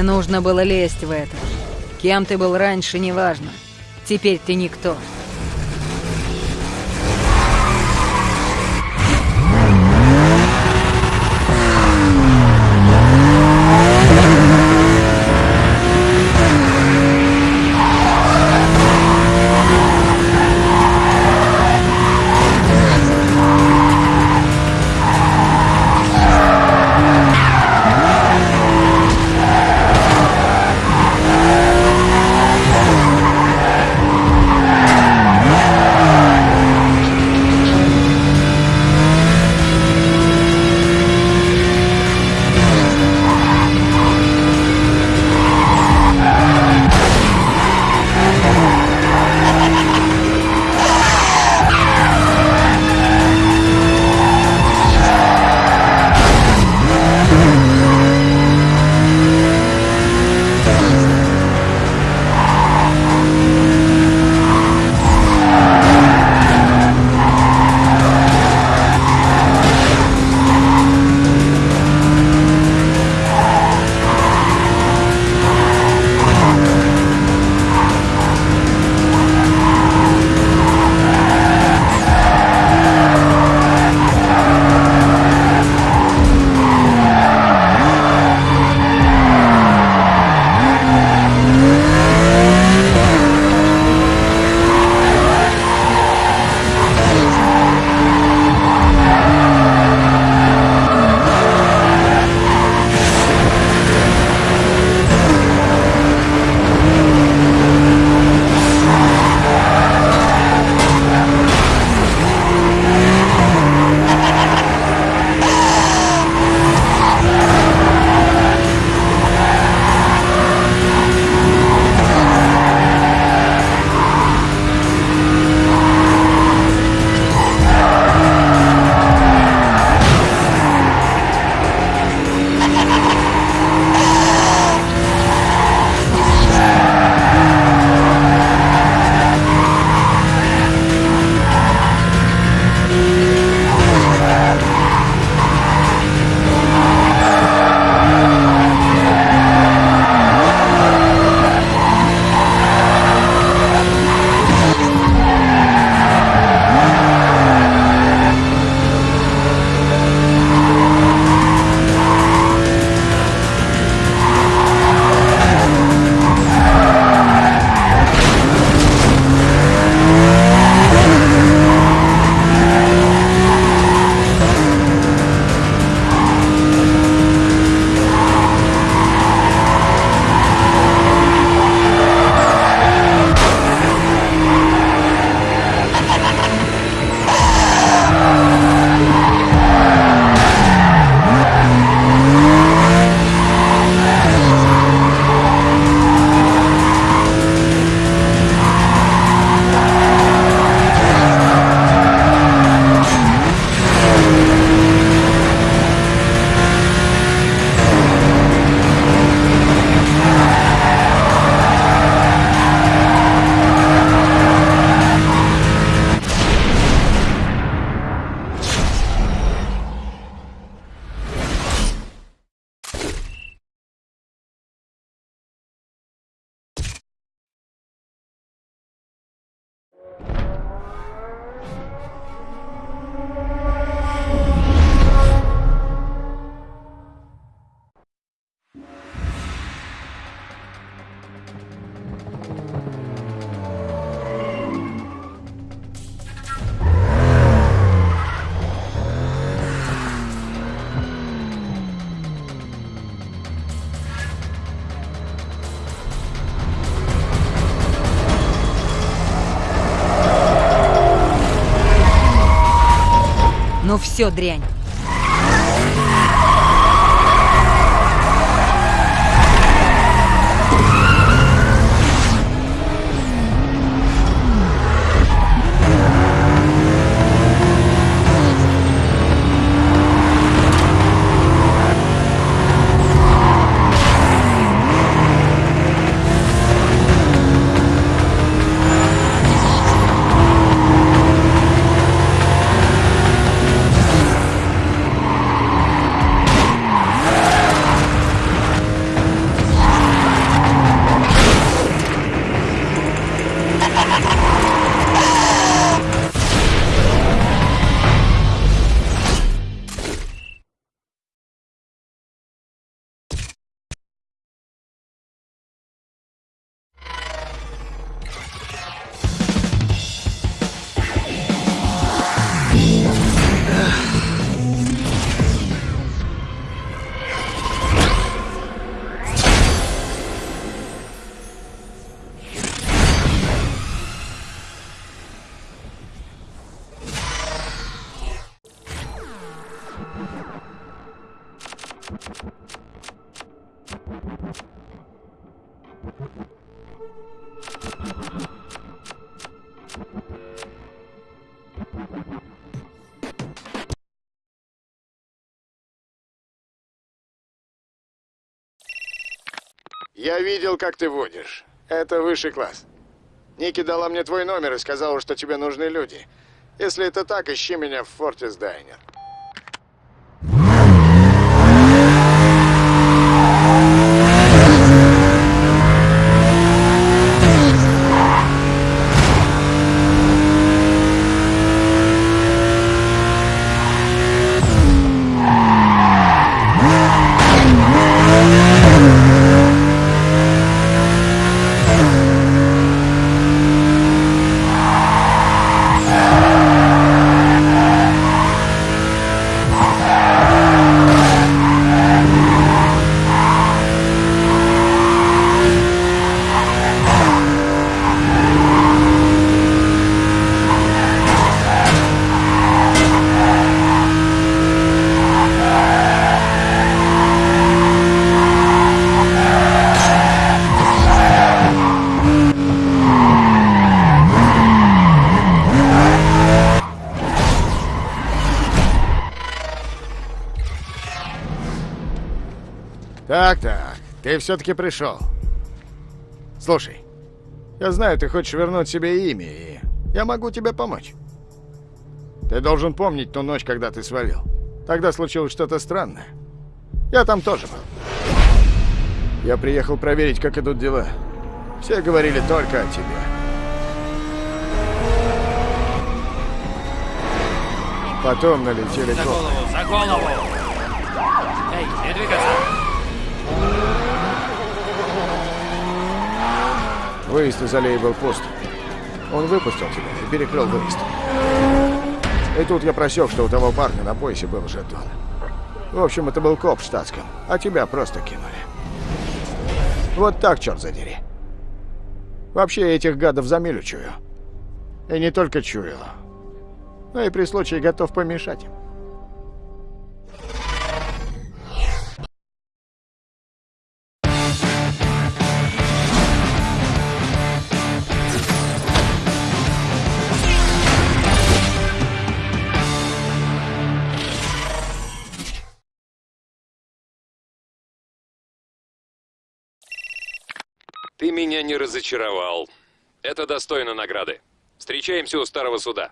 Не нужно было лезть в это. Кем ты был раньше, неважно. Теперь ты никто. Ну все, дрянь. Я видел, как ты водишь. Это высший класс. Ники дала мне твой номер и сказала, что тебе нужны люди. Если это так, ищи меня в Фортис Дайнер. Ты все-таки пришел. Слушай, я знаю, ты хочешь вернуть себе имя, и я могу тебе помочь. Ты должен помнить ту ночь, когда ты свалил. Тогда случилось что-то странное. Я там тоже был. Я приехал проверить, как идут дела. Все говорили только о тебе. Потом налетели За голову, за голову! Эй, не двигаться! Выезд из аллеи был пуст. Он выпустил тебя и перекрыл выезд. И тут я просек, что у того парня на поясе был жетон. В общем, это был коп в штатском, а тебя просто кинули. Вот так, черт задери. Вообще, я этих гадов за милю чую. И не только чую, но и при случае готов помешать им. Меня не разочаровал. Это достойно награды. Встречаемся у старого суда.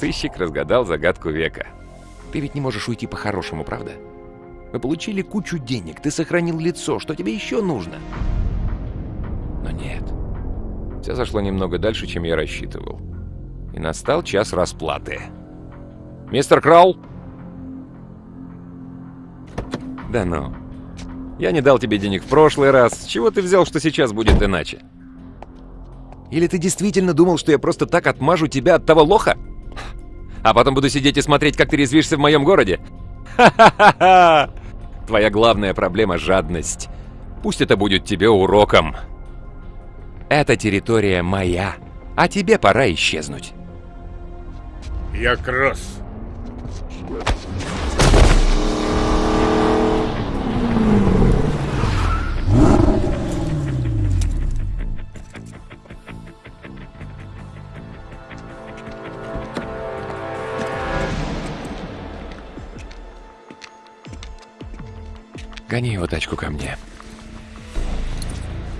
Сыщик разгадал загадку века. Ты ведь не можешь уйти по-хорошему, правда? Мы получили кучу денег, ты сохранил лицо, что тебе еще нужно? Но нет. Все зашло немного дальше, чем я рассчитывал. И настал час расплаты. Мистер Краул? Да ну. Я не дал тебе денег в прошлый раз. Чего ты взял, что сейчас будет иначе? Или ты действительно думал, что я просто так отмажу тебя от того лоха? А потом буду сидеть и смотреть, как ты резвишься в моем городе? Ха-ха-ха! Твоя главная проблема — жадность. Пусть это будет тебе уроком. Эта территория моя, а тебе пора исчезнуть. Я Кросс. Гони его тачку ко мне.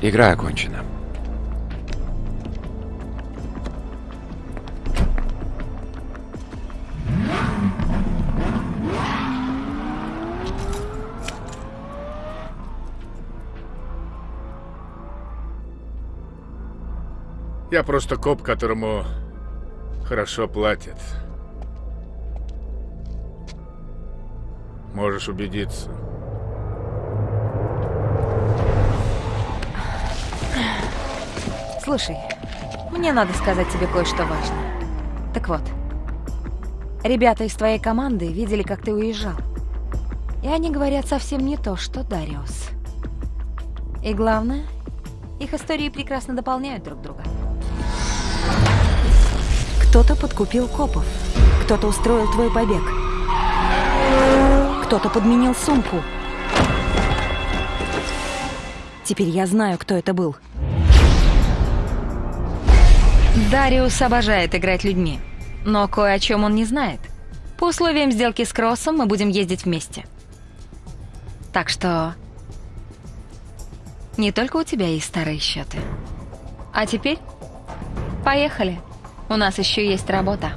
Игра окончена. Я просто коп, которому хорошо платят. Можешь убедиться. Слушай, мне надо сказать тебе кое-что важное. Так вот, ребята из твоей команды видели, как ты уезжал. И они говорят совсем не то, что Дариус. И главное, их истории прекрасно дополняют друг друга. Кто-то подкупил копов. Кто-то устроил твой побег. Кто-то подменил сумку. Теперь я знаю, кто это был. Дариус обожает играть людьми, но кое о чем он не знает. По условиям сделки с Кроссом мы будем ездить вместе. Так что... Не только у тебя есть старые счеты. А теперь... Поехали. У нас еще есть работа.